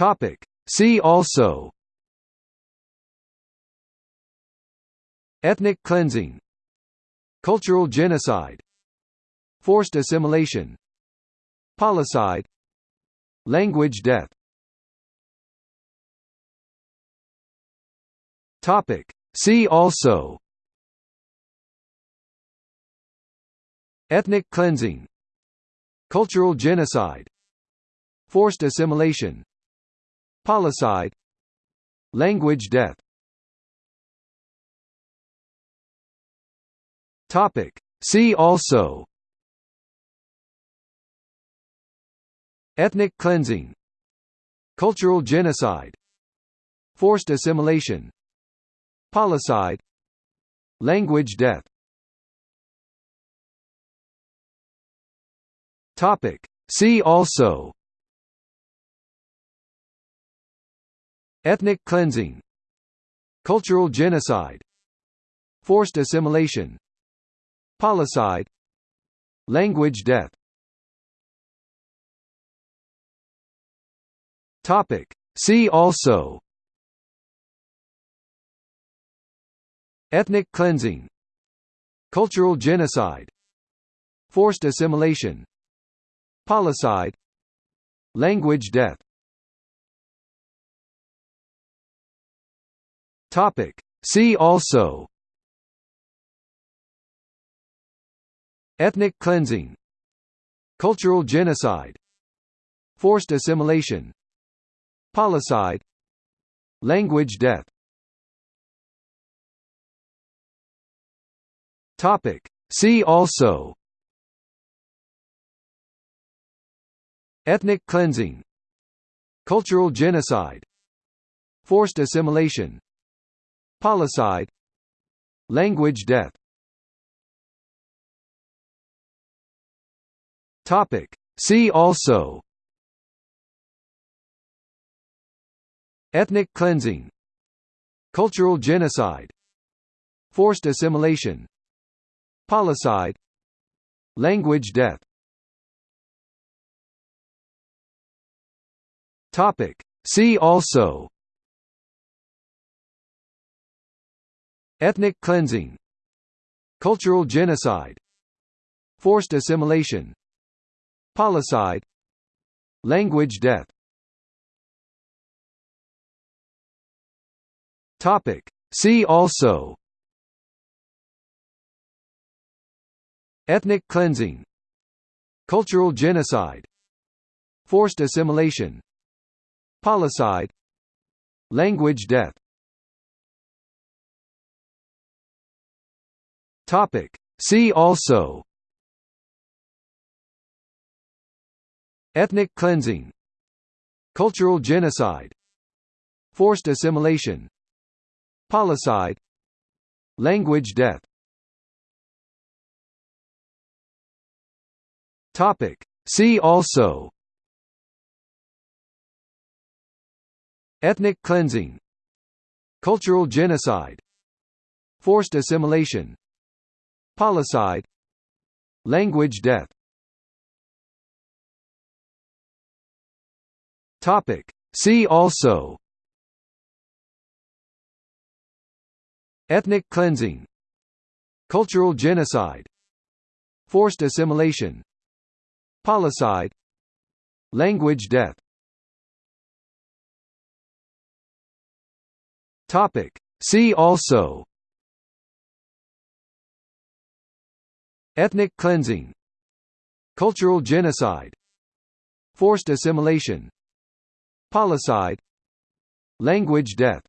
Topic. See also Ethnic cleansing Cultural genocide Forced assimilation Policide Language death Topic. See also Ethnic cleansing Cultural genocide Forced assimilation Policide. Language death. Topic. See also. Ethnic cleansing. Cultural genocide. Forced assimilation. Policide. Language death. Topic. See also Ethnic cleansing Cultural genocide Forced assimilation Policide Language death. Topic. See also. Ethnic cleansing Cultural genocide Forced assimilation Policide Language death Topic. See also. Ethnic cleansing. Cultural genocide. Forced assimilation. Policide. Language death. Topic. See also. Ethnic cleansing. Cultural genocide. Forced assimilation Policide. Language death. Topic. See also. Ethnic cleansing. Cultural genocide. Forced assimilation. Policide. Language death. Topic. See also Ethnic cleansing Cultural genocide Forced assimilation Policide Language death. Topic. See also. Ethnic cleansing Cultural genocide Forced assimilation Policide Language death Topic. See also. Ethnic cleansing. Cultural genocide. Forced assimilation. Policide. Language death. Topic. See also. Ethnic cleansing. Cultural genocide. Forced assimilation Policide Language death Topic. See also. Ethnic cleansing. Cultural genocide. Forced assimilation. Policide Language death Topic. See also Ethnic cleansing Cultural genocide Forced assimilation Policide Language death